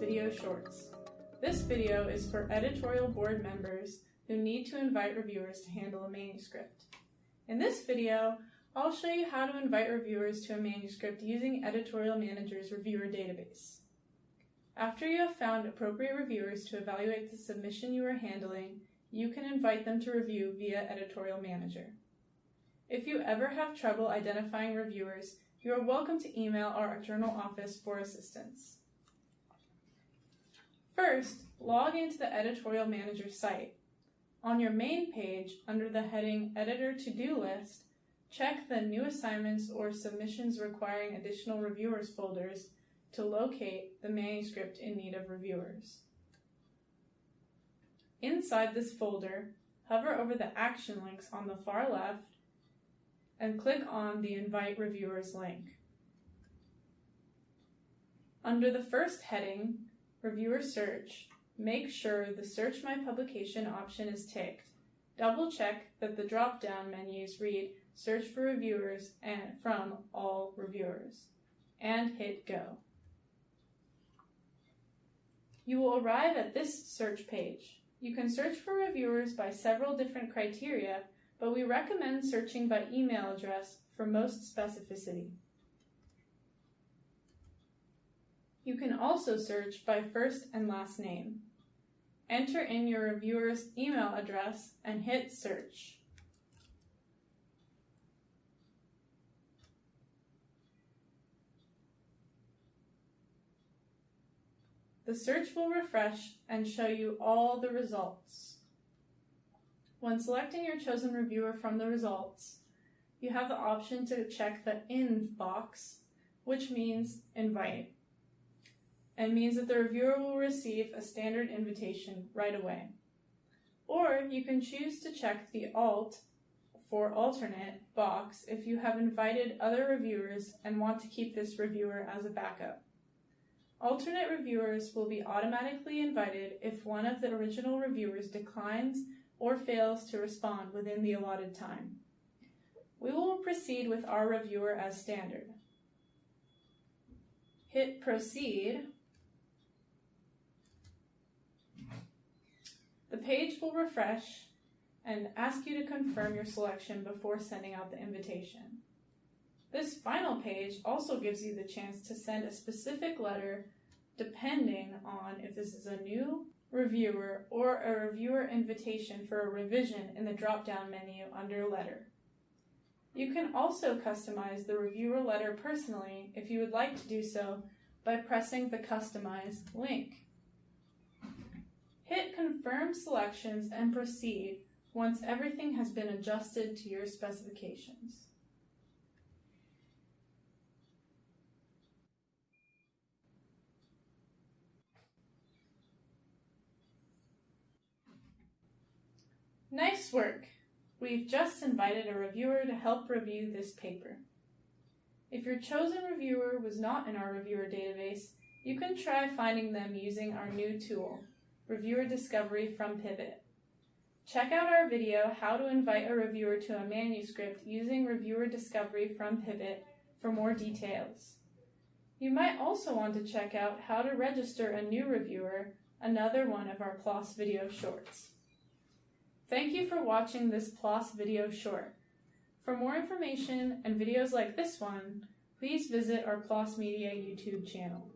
Video Shorts. This video is for editorial board members who need to invite reviewers to handle a manuscript. In this video, I'll show you how to invite reviewers to a manuscript using Editorial Manager's reviewer database. After you have found appropriate reviewers to evaluate the submission you are handling, you can invite them to review via Editorial Manager. If you ever have trouble identifying reviewers, you are welcome to email our journal office for assistance. First, log into the Editorial Manager site. On your main page, under the heading Editor To-Do List, check the New Assignments or Submissions Requiring Additional Reviewers folders to locate the manuscript in need of reviewers. Inside this folder, hover over the action links on the far left and click on the Invite Reviewers link. Under the first heading, Reviewer Search, make sure the Search My Publication option is ticked. Double check that the drop-down menus read Search for Reviewers and from All Reviewers, and hit Go. You will arrive at this search page. You can search for reviewers by several different criteria, but we recommend searching by email address for most specificity. You can also search by first and last name. Enter in your reviewer's email address and hit search. The search will refresh and show you all the results. When selecting your chosen reviewer from the results, you have the option to check the In box, which means invite, and means that the reviewer will receive a standard invitation right away. Or you can choose to check the Alt for alternate box if you have invited other reviewers and want to keep this reviewer as a backup. Alternate reviewers will be automatically invited if one of the original reviewers declines or fails to respond within the allotted time. We will proceed with our reviewer as standard. Hit Proceed. Page will refresh and ask you to confirm your selection before sending out the invitation. This final page also gives you the chance to send a specific letter depending on if this is a new reviewer or a reviewer invitation for a revision in the drop-down menu under Letter. You can also customize the reviewer letter personally if you would like to do so by pressing the Customize link. Hit Confirm Selections and proceed once everything has been adjusted to your specifications. Nice work! We've just invited a reviewer to help review this paper. If your chosen reviewer was not in our reviewer database, you can try finding them using our new tool, Reviewer Discovery from Pivot. Check out our video, How to Invite a Reviewer to a Manuscript using Reviewer Discovery from Pivot for more details. You might also want to check out How to Register a New Reviewer, another one of our PLOS video shorts. Thank you for watching this PLOS video short. For more information and videos like this one, please visit our PLOS Media YouTube channel.